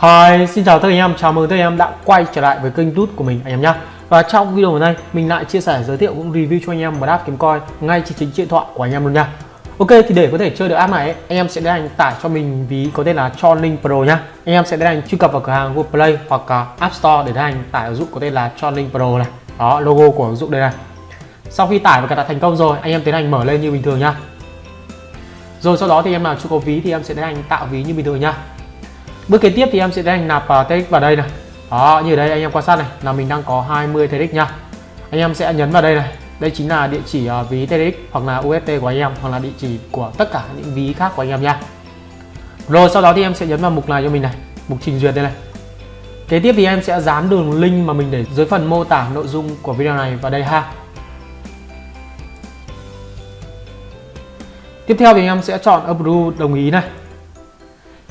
Hi, xin chào tất cả anh em, chào mừng tất cả anh em đã quay trở lại với kênh Tút của mình anh em nhé Và trong video hôm nay, mình lại chia sẻ giới thiệu cũng review cho anh em một app kiếm coin ngay trên chính điện thoại của anh em luôn nha Ok, thì để có thể chơi được app này, anh em sẽ tiến hành tải cho mình ví có tên là Chonlink Pro nhá. Anh em sẽ tiến hành truy cập vào cửa hàng Google Play hoặc à, App Store để tiến hành tải ứng dụng có tên là Chonlink Pro này. Đó, logo của ứng dụng đây này. Sau khi tải và cài đặt thành công rồi, anh em tiến hành mở lên như bình thường nhá. Rồi sau đó thì em nào chưa có ví thì em sẽ tiến hành tạo ví như bình thường nhá bước kế tiếp thì em sẽ đánh nạp uh, TX vào đây này. Đó như ở đây anh em quan sát này. Là mình đang có 20 TX nha. Anh em sẽ nhấn vào đây này. Đây chính là địa chỉ uh, ví TX hoặc là UST của anh em hoặc là địa chỉ của tất cả những ví khác của anh em nha. Rồi sau đó thì em sẽ nhấn vào mục này cho mình này. Mục trình duyệt đây này. Kế tiếp thì em sẽ dán đường link mà mình để dưới phần mô tả nội dung của video này vào đây ha. Tiếp theo thì em sẽ chọn approve đồng ý này.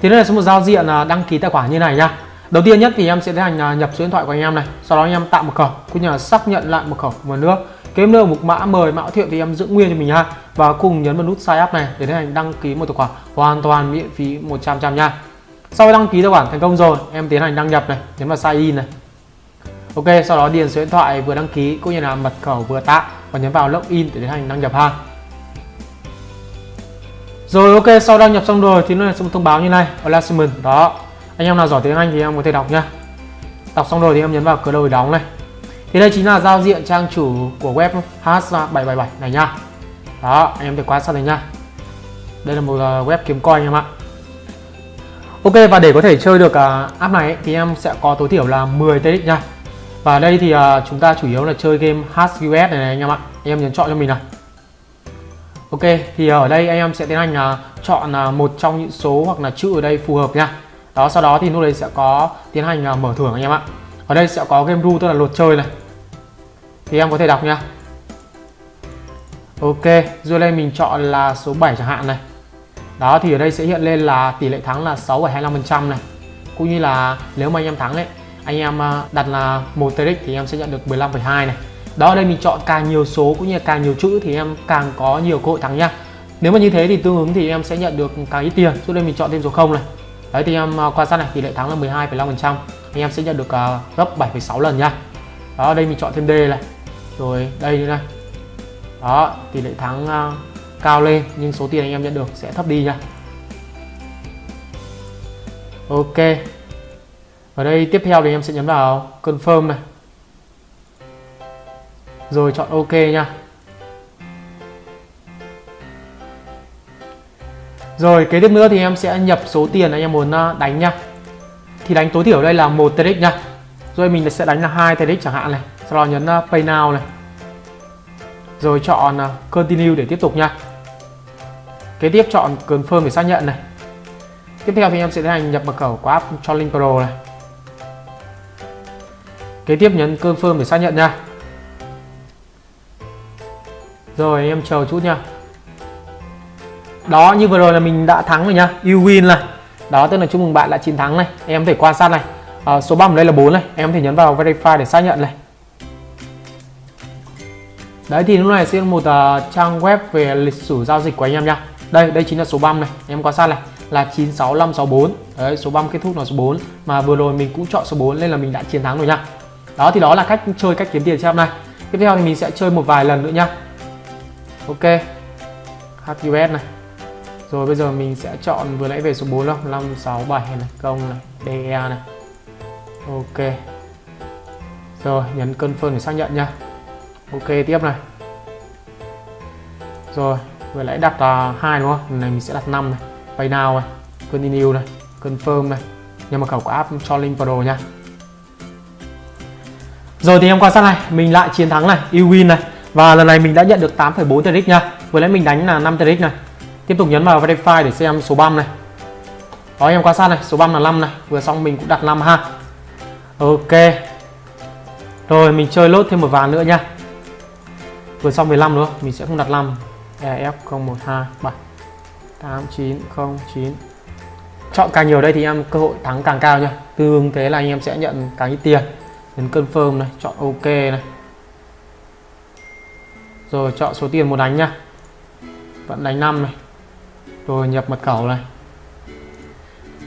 Thì đây là số một giao diện à, đăng ký tài khoản như này nha. Đầu tiên nhất thì em sẽ tiến hành à, nhập số điện thoại của anh em này, sau đó anh em tạo mật khẩu cũng như là xác nhận lại mật khẩu một nước. cái nơi mục mã mời mã thiệu thì em giữ nguyên cho mình ha và cùng nhấn vào nút sign up này để tiến hành đăng ký một tài khoản hoàn toàn miễn phí 100 trăm nha. Sau khi đăng ký tài khoản thành công rồi, em tiến hành đăng nhập này, nhấn vào sign in này. Ok, sau đó điền số điện thoại vừa đăng ký cũng như là mật khẩu vừa tạo và nhấn vào login để tiến hành đăng nhập ha. Rồi ok, sau đăng nhập xong rồi thì nó sẽ một thông báo như này, Acknowledgement. Đó. Anh em nào giỏi tiếng Anh thì em có thể đọc nhá Đọc xong rồi thì em nhấn vào cửa đầu để đóng này. Thì đây chính là giao diện trang chủ của web H777 này nha. Đó, anh em thể quan sát này nhá Đây là một ờ, web kiếm coin anh em ạ. Ok và để có thể chơi được uh, app này ấy, thì em sẽ có tối thiểu là 10 TX nha. Và đây thì uh, chúng ta chủ yếu là chơi game HUS này, này anh em ạ. Anh em nhấn chọn cho mình này Ok thì ở đây anh em sẽ tiến hành uh, chọn uh, một trong những số hoặc là chữ ở đây phù hợp nha. Đó sau đó thì lúc đấy sẽ có tiến hành uh, mở thưởng anh em ạ. Ở đây sẽ có game rule tức là luật chơi này. Thì em có thể đọc nha. Ok rồi đây mình chọn là số 7 chẳng hạn này. Đó thì ở đây sẽ hiện lên là tỷ lệ thắng là 6,25% này. Cũng như là nếu mà anh em thắng ấy anh em đặt là một TRX thì em sẽ nhận được 15,2 này đó đây mình chọn càng nhiều số cũng như là càng nhiều chữ thì em càng có nhiều cơ hội thắng nha. Nếu mà như thế thì tương ứng thì em sẽ nhận được càng ít tiền. Cho nên mình chọn thêm số 0 này. Đấy thì em à, quan sát này tỷ lệ thắng là 12,5 phần trăm. Anh em sẽ nhận được uh, gấp 7,6 lần nha. Đó đây mình chọn thêm D này. Rồi đây như này. Đó tỷ lệ thắng uh, cao lên nhưng số tiền anh em nhận được sẽ thấp đi nha. Ok. Ở đây tiếp theo thì em sẽ nhấn vào confirm này rồi chọn ok nha. Rồi, kế tiếp nữa thì em sẽ nhập số tiền anh em muốn à, đánh nha. Thì đánh tối thiểu đây là một TRX nha. Rồi mình sẽ đánh là hai TRX chẳng hạn này. Sau đó nhấn à, pay now này. Rồi chọn à, continue để tiếp tục nha. Kế tiếp chọn confirm để xác nhận này. Tiếp theo thì em sẽ tiến hành nhập mật khẩu của app cho link pro này. Kế tiếp nhấn confirm để xác nhận nha rồi em chờ chút nha. Đó như vừa rồi là mình đã thắng rồi nha. You win này. Đó tức là chúc mừng bạn đã chiến thắng này. Em có thể quan sát này. À, số bấm đây là 4 này. Em có thể nhấn vào verify để xác nhận này. Đấy thì lúc này sẽ một uh, trang web về lịch sử giao dịch của anh em nha. Đây đây chính là số băm này. Em quan sát này. Là 96564 đấy số băm kết thúc là số 4 mà vừa rồi mình cũng chọn số 4 nên là mình đã chiến thắng rồi nha. Đó thì đó là cách chơi cách kiếm tiền cho em này. Tiếp theo thì mình sẽ chơi một vài lần nữa nha ok. HQS này. Rồi bây giờ mình sẽ chọn vừa nãy về số 4 không? 5 6 7 này? Công này DE này. Ok. Rồi, nhấn confirm để xác nhận nha ok, tiếp này. Rồi, vừa nãy đặt là 2 đúng không? Lần này mình sẽ đặt 5 này. Pay now này, continue này, confirm này. Nhưng mà khẩu của app cho link pro nha rồi thì em quan sát này, mình lại chiến thắng này, you win này và lần này mình đã nhận được 8,4 TRX nha. Vừa nãy mình đánh là 5 TRX này. Tiếp tục nhấn vào Verify để xem số băm này. Đó em quan sát này, số băm là 5 này. Vừa xong mình cũng đặt 5 ha. Ok. Rồi mình chơi lốt thêm một ván nữa nha. Vừa xong 15 nữa Mình sẽ không đặt 5 EF 0127 8909 Chọn càng nhiều đây thì em cơ hội thắng càng cao nha. Tương thế là anh em sẽ nhận càng ít tiền. Nhấn confirm này, chọn ok này rồi chọn số tiền muốn đánh nhá vẫn đánh 5 này. Rồi nhập mật khẩu này.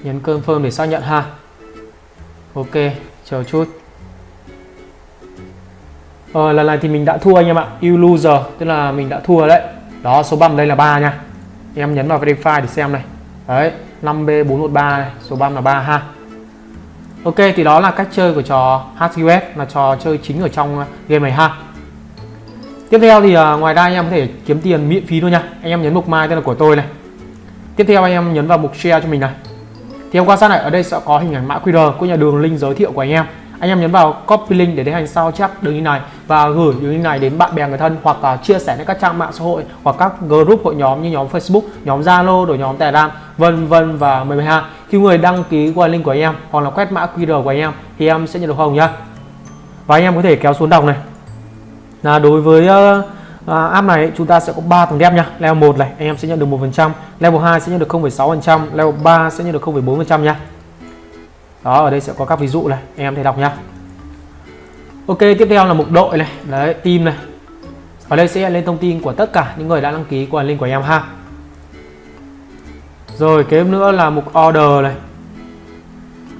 Nhấn confirm để xác nhận ha. Ok chờ chút. Ờ, lần này thì mình đã thua anh em ạ. You loser tức là mình đã thua đấy. Đó số băm đây là 3 nha. Em nhấn vào verify để xem này. Đấy 5B413 này số băm là 3 ha. Ok thì đó là cách chơi của trò HQS là trò chơi chính ở trong game này ha. Tiếp theo thì uh, ngoài ra anh em có thể kiếm tiền miễn phí luôn nha Anh em nhấn mục mai tên là của tôi này Tiếp theo anh em nhấn vào mục share cho mình này Thì em quan sát này ở đây sẽ có hình ảnh mã QR của nhà đường link giới thiệu của anh em anh em nhấn vào copy link để tiến hành sao chép đường link này và gửi đường link này đến bạn bè người thân hoặc uh, chia sẻ đến các trang mạng xã hội hoặc các group hội nhóm như nhóm Facebook, nhóm Zalo, rồi nhóm Telegram, vân vân và mười hai. Khi người đăng ký qua link của anh em hoặc là quét mã QR của anh em thì em sẽ nhận được hồng nhá. Và anh em có thể kéo xuống đọc này. Là đối với uh, app này chúng ta sẽ có 3 tầng đẹp nha. Level 1 này anh em sẽ nhận được 1%, level 2 sẽ nhận được 0,6%, level 3 sẽ nhận được 0,4% nha. Đó ở đây sẽ có các ví dụ này anh em thấy đọc nhá ok tiếp theo là mục đội này. Đấy team này. Ở đây sẽ lên thông tin của tất cả những người đã đăng ký qua link của em ha. Rồi kế nữa là mục order này.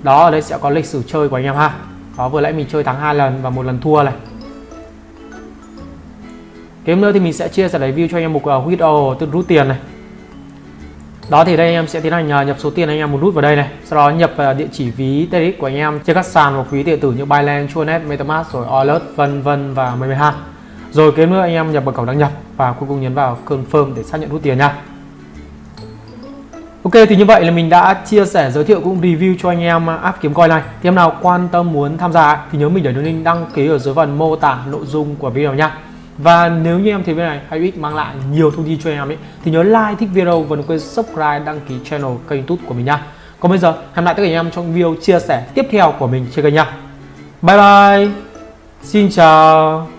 Đó ở đây sẽ có lịch sử chơi của anh em ha. Đó vừa nãy mình chơi thắng hai lần và một lần thua này kế nữa thì mình sẽ chia sẻ review cho anh em mục uh, à, withdraw tức rút tiền này. Đó thì đây anh em sẽ tiến hành à, nhập số tiền anh em muốn rút vào đây này. Sau đó nhập à, địa chỉ ví tedx của anh em trên các sàn hoặc ví điện tử như Binance, chuanet, MetaMask rồi Alert vân vân và mười hai rồi kế nữa anh em nhập mật khẩu đăng nhập và cuối cùng nhấn vào confirm để xác nhận rút tiền nha. Ok thì như vậy là mình đã chia sẻ giới thiệu cũng review cho anh em app kiếm coin này. Thì em nào quan tâm muốn tham gia thì nhớ mình để đường link đăng ký ở dưới phần mô tả nội dung của video nha và nếu như em thấy video này hay ích mang lại nhiều thông tin cho em ấy, thì nhớ like, thích video và đừng quên subscribe, đăng ký channel kênh youtube của mình nha. Còn bây giờ, hẹn lại tất cả anh em trong video chia sẻ tiếp theo của mình trên kênh nha. Bye bye. Xin chào.